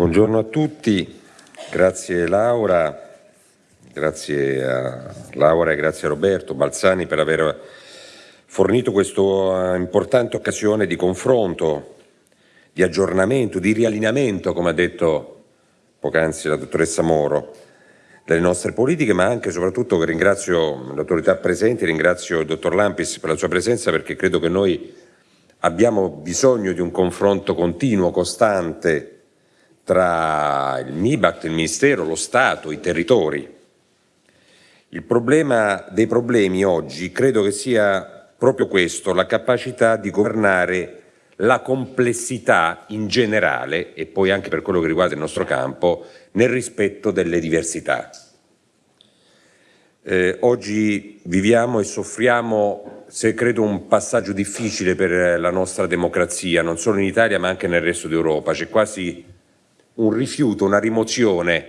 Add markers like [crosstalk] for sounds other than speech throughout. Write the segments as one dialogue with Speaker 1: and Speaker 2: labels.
Speaker 1: Buongiorno a tutti, grazie Laura, grazie a Laura e grazie a Roberto Balzani per aver fornito questa importante occasione di confronto, di aggiornamento, di riallineamento, come ha detto poc'anzi la dottoressa Moro, delle nostre politiche, ma anche e soprattutto ringrazio le autorità presenti, ringrazio il dottor Lampis per la sua presenza perché credo che noi abbiamo bisogno di un confronto continuo, costante, tra il MIBACT, il Ministero, lo Stato, i territori. Il problema dei problemi oggi credo che sia proprio questo, la capacità di governare la complessità in generale e poi anche per quello che riguarda il nostro campo nel rispetto delle diversità. Eh, oggi viviamo e soffriamo, se credo, un passaggio difficile per la nostra democrazia, non solo in Italia ma anche nel resto d'Europa. C'è quasi un rifiuto, una rimozione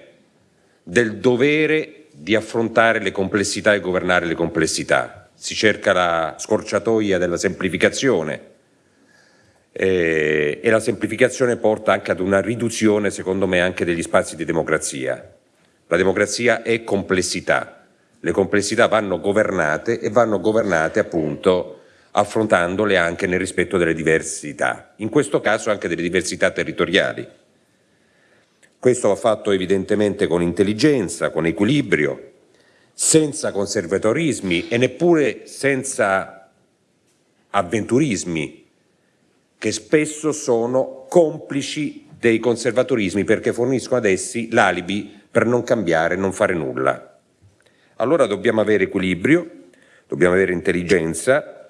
Speaker 1: del dovere di affrontare le complessità e governare le complessità. Si cerca la scorciatoia della semplificazione eh, e la semplificazione porta anche ad una riduzione, secondo me, anche degli spazi di democrazia. La democrazia è complessità, le complessità vanno governate e vanno governate appunto affrontandole anche nel rispetto delle diversità, in questo caso anche delle diversità territoriali. Questo va fatto evidentemente con intelligenza, con equilibrio, senza conservatorismi e neppure senza avventurismi che spesso sono complici dei conservatorismi perché forniscono ad essi l'alibi per non cambiare, non fare nulla. Allora dobbiamo avere equilibrio, dobbiamo avere intelligenza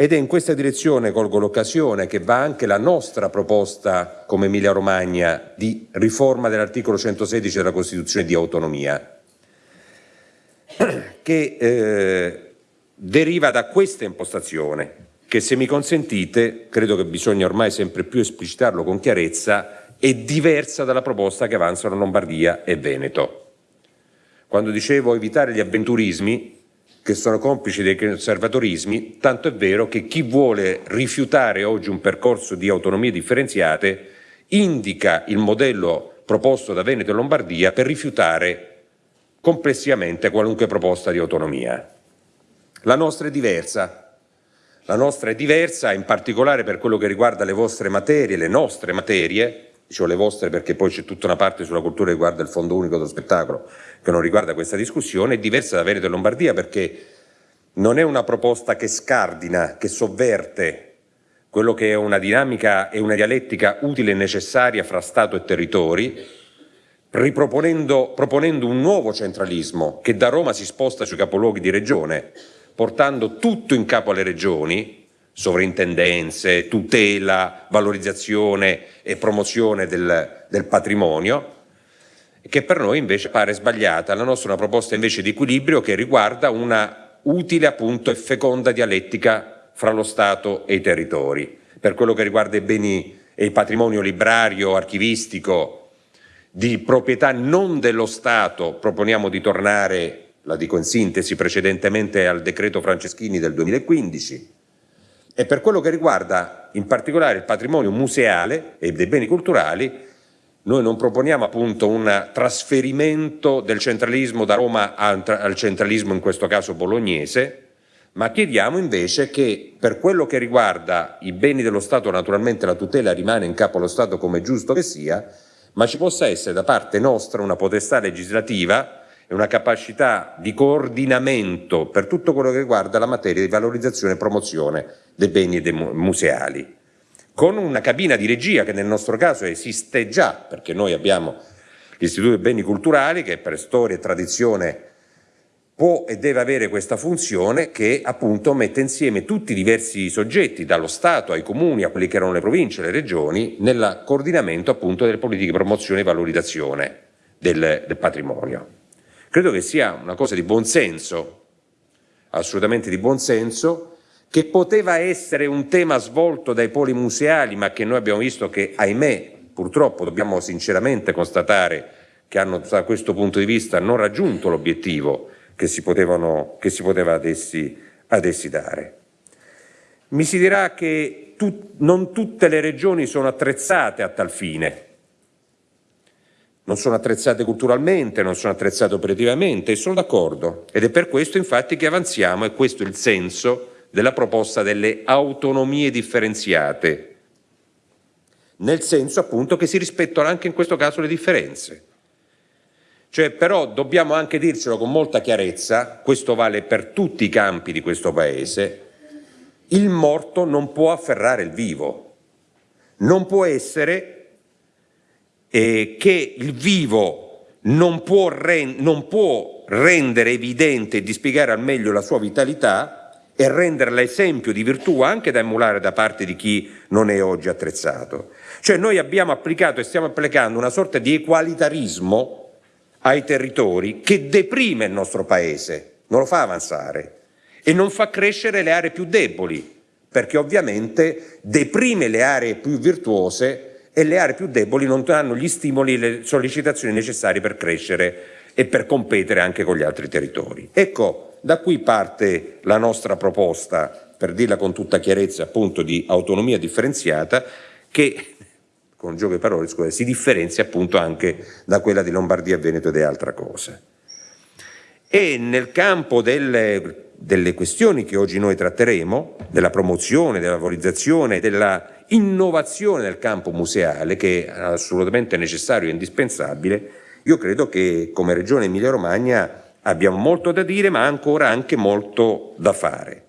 Speaker 1: ed è in questa direzione, colgo l'occasione, che va anche la nostra proposta come Emilia Romagna di riforma dell'articolo 116 della Costituzione di autonomia, [clears throat] che eh, deriva da questa impostazione, che se mi consentite, credo che bisogna ormai sempre più esplicitarlo con chiarezza, è diversa dalla proposta che avanzano Lombardia e Veneto. Quando dicevo evitare gli avventurismi, che sono complici dei conservatorismi, tanto è vero che chi vuole rifiutare oggi un percorso di autonomie differenziate indica il modello proposto da Veneto e Lombardia per rifiutare complessivamente qualunque proposta di autonomia. La nostra è diversa, la nostra è diversa in particolare per quello che riguarda le vostre materie, le nostre materie, dicevo le vostre perché poi c'è tutta una parte sulla cultura che riguarda il Fondo Unico dello Spettacolo che non riguarda questa discussione, è diversa da Veneto e Lombardia perché non è una proposta che scardina, che sovverte quello che è una dinamica e una dialettica utile e necessaria fra Stato e territori, proponendo un nuovo centralismo che da Roma si sposta sui capoluoghi di regione, portando tutto in capo alle regioni, sovrintendenze, tutela, valorizzazione e promozione del, del patrimonio, che per noi invece pare sbagliata. La nostra è una proposta invece di equilibrio che riguarda una utile appunto e feconda dialettica fra lo Stato e i territori. Per quello che riguarda i beni e il patrimonio librario, archivistico, di proprietà non dello Stato, proponiamo di tornare, la dico in sintesi, precedentemente al decreto Franceschini del 2015, e per quello che riguarda in particolare il patrimonio museale e dei beni culturali, noi non proponiamo appunto un trasferimento del centralismo da Roma al centralismo in questo caso bolognese, ma chiediamo invece che per quello che riguarda i beni dello Stato naturalmente la tutela rimane in capo allo Stato come è giusto che sia, ma ci possa essere da parte nostra una potestà legislativa e una capacità di coordinamento per tutto quello che riguarda la materia di valorizzazione e promozione dei beni museali, con una cabina di regia che nel nostro caso esiste già, perché noi abbiamo l'Istituto dei Beni Culturali che per storia e tradizione può e deve avere questa funzione che appunto mette insieme tutti i diversi soggetti, dallo Stato ai comuni, a quelli che erano le province, le regioni, nel coordinamento appunto delle politiche di promozione e valorizzazione del, del patrimonio. Credo che sia una cosa di buonsenso, assolutamente di buonsenso, che poteva essere un tema svolto dai poli museali, ma che noi abbiamo visto che, ahimè, purtroppo dobbiamo sinceramente constatare che hanno da questo punto di vista non raggiunto l'obiettivo che, si che si poteva ad essi, ad essi dare. Mi si dirà che tu, non tutte le regioni sono attrezzate a tal fine, non sono attrezzate culturalmente, non sono attrezzate operativamente, e sono d'accordo. Ed è per questo infatti che avanziamo, e questo è il senso della proposta delle autonomie differenziate, nel senso appunto che si rispettano anche in questo caso le differenze. Cioè, però dobbiamo anche dircelo con molta chiarezza, questo vale per tutti i campi di questo Paese, il morto non può afferrare il vivo, non può essere eh, che il vivo non può, non può rendere evidente e dispiegare al meglio la sua vitalità e renderla esempio di virtù anche da emulare da parte di chi non è oggi attrezzato. Cioè noi abbiamo applicato e stiamo applicando una sorta di equalitarismo ai territori che deprime il nostro Paese, non lo fa avanzare e non fa crescere le aree più deboli, perché ovviamente deprime le aree più virtuose e le aree più deboli non hanno gli stimoli e le sollecitazioni necessarie per crescere e per competere anche con gli altri territori. Ecco, da qui parte la nostra proposta, per dirla con tutta chiarezza, appunto di autonomia differenziata, che con gioco di parole scusate, si differenzia appunto anche da quella di Lombardia, Veneto ed è altra cosa. E nel campo delle, delle questioni che oggi noi tratteremo, della promozione, della valorizzazione, della innovazione nel campo museale, che è assolutamente necessario e indispensabile, io credo che come Regione Emilia-Romagna abbiamo molto da dire, ma ancora anche molto da fare.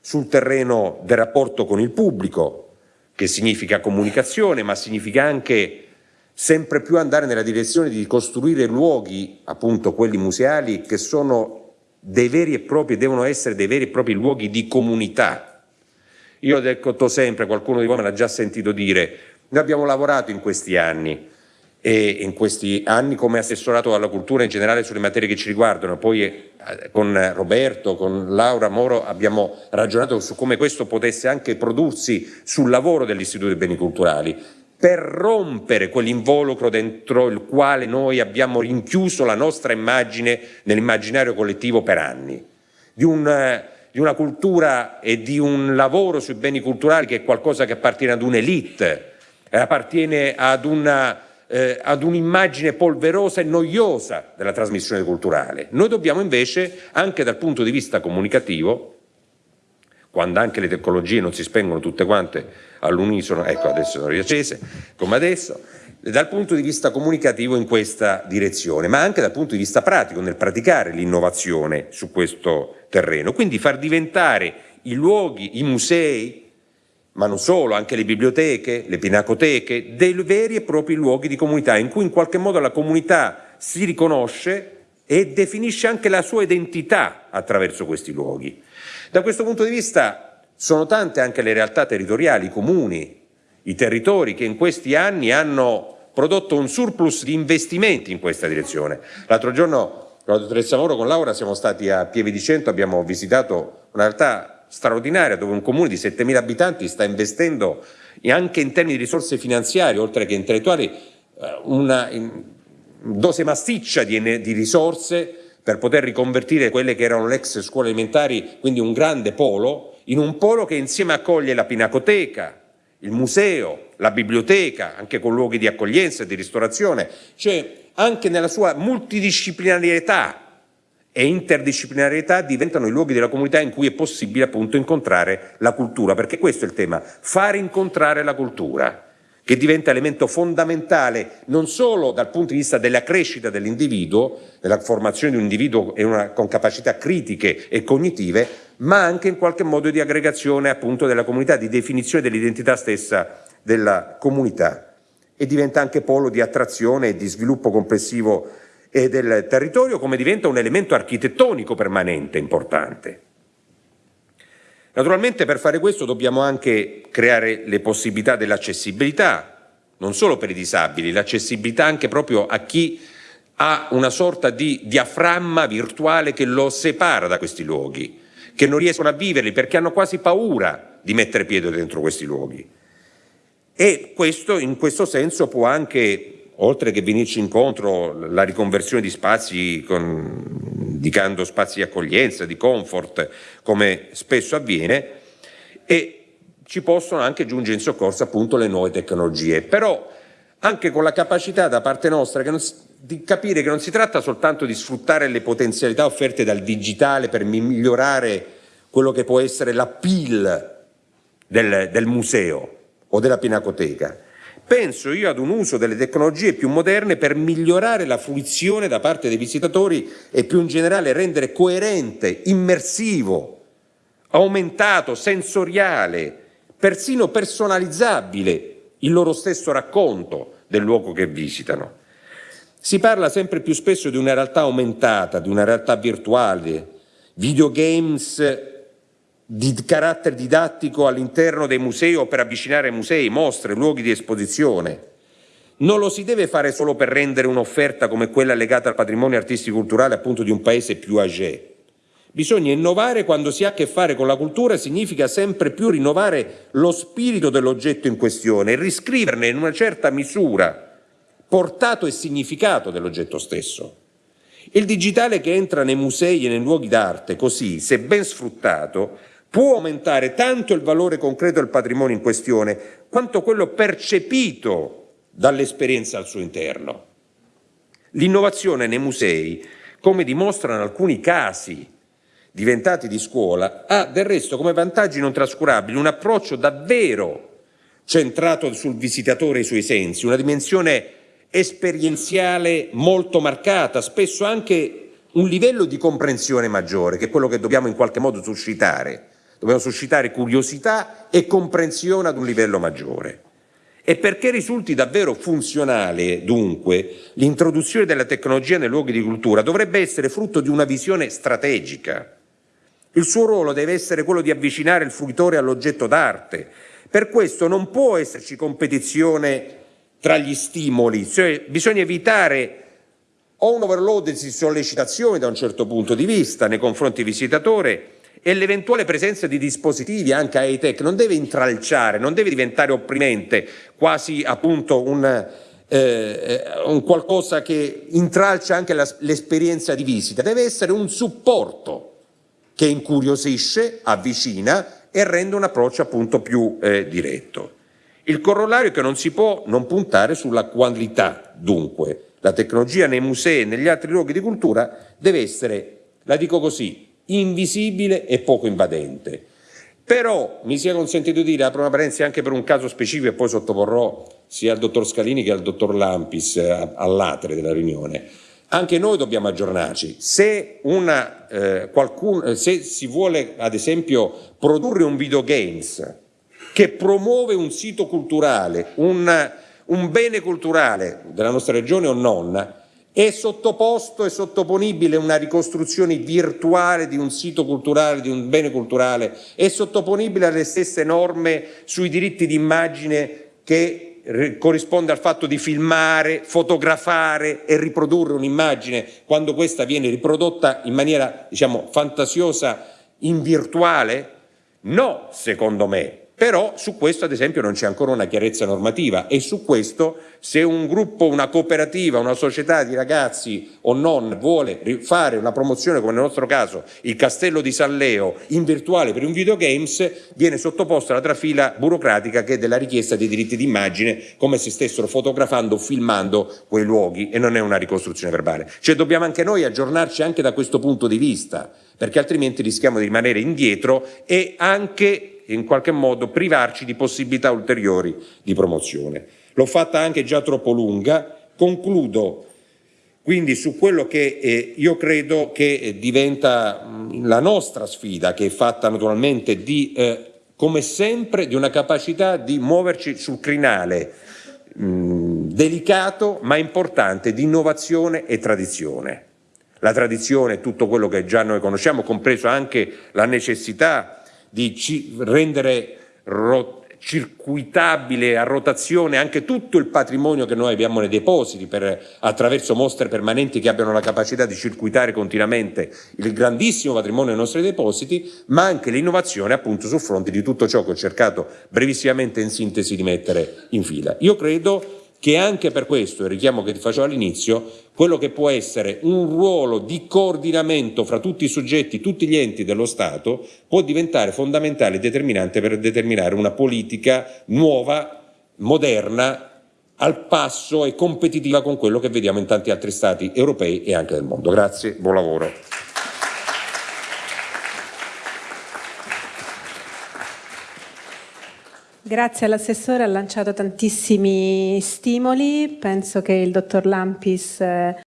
Speaker 1: Sul terreno del rapporto con il pubblico, che significa comunicazione, ma significa anche sempre più andare nella direzione di costruire luoghi, appunto quelli museali, che sono dei veri e propri, devono essere dei veri e propri luoghi di comunità. Io ho detto sempre, qualcuno di voi me l'ha già sentito dire, noi abbiamo lavorato in questi anni e in questi anni come assessorato alla cultura in generale sulle materie che ci riguardano, poi eh, con Roberto, con Laura Moro abbiamo ragionato su come questo potesse anche prodursi sul lavoro dell'Istituto dei Beni Culturali, per rompere quell'involucro dentro il quale noi abbiamo rinchiuso la nostra immagine nell'immaginario collettivo per anni, di, un, di una cultura e di un lavoro sui beni culturali che è qualcosa che appartiene ad un'elite, appartiene ad una eh, ad un'immagine polverosa e noiosa della trasmissione culturale. Noi dobbiamo invece, anche dal punto di vista comunicativo, quando anche le tecnologie non si spengono tutte quante all'unisono, ecco adesso sono riaccese, come adesso, dal punto di vista comunicativo in questa direzione, ma anche dal punto di vista pratico, nel praticare l'innovazione su questo terreno. Quindi far diventare i luoghi, i musei, ma non solo, anche le biblioteche, le pinacoteche, dei veri e propri luoghi di comunità in cui in qualche modo la comunità si riconosce e definisce anche la sua identità attraverso questi luoghi. Da questo punto di vista sono tante anche le realtà territoriali, i comuni, i territori che in questi anni hanno prodotto un surplus di investimenti in questa direzione. L'altro giorno con la dottoressa Moro con Laura siamo stati a Pieve di Cento, abbiamo visitato una realtà straordinaria dove un comune di 7.000 abitanti sta investendo anche in termini di risorse finanziarie, oltre che intellettuali, eh, una dose massiccia di, di risorse per poter riconvertire quelle che erano le ex scuole elementari, quindi un grande polo, in un polo che insieme accoglie la pinacoteca, il museo, la biblioteca, anche con luoghi di accoglienza e di ristorazione, cioè anche nella sua multidisciplinarietà e interdisciplinarietà diventano i luoghi della comunità in cui è possibile appunto incontrare la cultura, perché questo è il tema, fare incontrare la cultura, che diventa elemento fondamentale non solo dal punto di vista della crescita dell'individuo, della formazione di un individuo una, con capacità critiche e cognitive, ma anche in qualche modo di aggregazione appunto della comunità, di definizione dell'identità stessa della comunità e diventa anche polo di attrazione e di sviluppo complessivo e del territorio come diventa un elemento architettonico permanente importante. Naturalmente per fare questo dobbiamo anche creare le possibilità dell'accessibilità, non solo per i disabili, l'accessibilità anche proprio a chi ha una sorta di diaframma virtuale che lo separa da questi luoghi, che non riescono a viverli perché hanno quasi paura di mettere piede dentro questi luoghi. E questo in questo senso può anche oltre che venirci incontro la riconversione di spazi con, indicando spazi di accoglienza, di comfort, come spesso avviene, e ci possono anche giungere in soccorso appunto le nuove tecnologie. Però anche con la capacità da parte nostra non, di capire che non si tratta soltanto di sfruttare le potenzialità offerte dal digitale per migliorare quello che può essere l'appeal del, del museo o della pinacoteca. Penso io ad un uso delle tecnologie più moderne per migliorare la fruizione da parte dei visitatori e più in generale rendere coerente, immersivo, aumentato, sensoriale, persino personalizzabile il loro stesso racconto del luogo che visitano. Si parla sempre più spesso di una realtà aumentata, di una realtà virtuale, videogames di carattere didattico all'interno dei musei o per avvicinare musei, mostre, luoghi di esposizione. Non lo si deve fare solo per rendere un'offerta come quella legata al patrimonio artistico-culturale appunto di un paese più âgé. Bisogna innovare quando si ha a che fare con la cultura, significa sempre più rinnovare lo spirito dell'oggetto in questione e riscriverne in una certa misura portato e significato dell'oggetto stesso. Il digitale che entra nei musei e nei luoghi d'arte, così, se ben sfruttato, può aumentare tanto il valore concreto del patrimonio in questione, quanto quello percepito dall'esperienza al suo interno. L'innovazione nei musei, come dimostrano alcuni casi diventati di scuola, ha del resto come vantaggi non trascurabili un approccio davvero centrato sul visitatore e i suoi sensi, una dimensione esperienziale molto marcata, spesso anche un livello di comprensione maggiore, che è quello che dobbiamo in qualche modo suscitare. Dobbiamo suscitare curiosità e comprensione ad un livello maggiore. E perché risulti davvero funzionale, dunque, l'introduzione della tecnologia nei luoghi di cultura dovrebbe essere frutto di una visione strategica, il suo ruolo deve essere quello di avvicinare il fruitore all'oggetto d'arte. Per questo non può esserci competizione tra gli stimoli, cioè bisogna evitare o un overload di sollecitazioni da un certo punto di vista nei confronti del visitatore e l'eventuale presenza di dispositivi anche high-tech non deve intralciare, non deve diventare opprimente, quasi appunto un, eh, un qualcosa che intralcia anche l'esperienza di visita, deve essere un supporto che incuriosisce, avvicina e rende un approccio appunto più eh, diretto. Il corollario è che non si può non puntare sulla qualità, dunque. La tecnologia nei musei e negli altri luoghi di cultura deve essere, la dico così, invisibile e poco invadente. Però mi sia consentito dire, apro una parentesi anche per un caso specifico e poi sottoporrò sia al dottor Scalini che al dottor Lampis eh, all'atere della riunione anche noi dobbiamo aggiornarci. Se, una, eh, qualcun, se si vuole, ad esempio, produrre un videogames che promuove un sito culturale, un, un bene culturale della nostra regione o non, è sottoposto e sottoponibile una ricostruzione virtuale di un sito culturale, di un bene culturale, è sottoponibile alle stesse norme sui diritti di immagine che corrisponde al fatto di filmare, fotografare e riprodurre un'immagine quando questa viene riprodotta in maniera diciamo, fantasiosa in virtuale? No, secondo me, però su questo ad esempio non c'è ancora una chiarezza normativa e su questo se un gruppo, una cooperativa, una società di ragazzi o non vuole fare una promozione come nel nostro caso il castello di San Leo in virtuale per un videogames viene sottoposta alla trafila burocratica che è della richiesta dei diritti d'immagine come se stessero fotografando o filmando quei luoghi e non è una ricostruzione verbale. Cioè dobbiamo anche noi aggiornarci anche da questo punto di vista perché altrimenti rischiamo di rimanere indietro e anche in qualche modo privarci di possibilità ulteriori di promozione. L'ho fatta anche già troppo lunga, concludo quindi su quello che eh, io credo che eh, diventa mh, la nostra sfida, che è fatta naturalmente di, eh, come sempre, di una capacità di muoverci sul crinale mh, delicato ma importante di innovazione e tradizione. La tradizione tutto quello che già noi conosciamo, compreso anche la necessità di rendere circuitabile a rotazione anche tutto il patrimonio che noi abbiamo nei depositi per, attraverso mostre permanenti che abbiano la capacità di circuitare continuamente il grandissimo patrimonio dei nostri depositi, ma anche l'innovazione appunto sul fronte di tutto ciò che ho cercato brevissimamente in sintesi di mettere in fila. Io credo che anche per questo, il richiamo che ti facevo all'inizio, quello che può essere un ruolo di coordinamento fra tutti i soggetti, tutti gli enti dello Stato, può diventare fondamentale e determinante per determinare una politica nuova, moderna, al passo e competitiva con quello che vediamo in tanti altri stati europei e anche del mondo. Grazie, buon lavoro.
Speaker 2: Grazie all'assessore, ha lanciato tantissimi stimoli, penso che il dottor Lampis eh,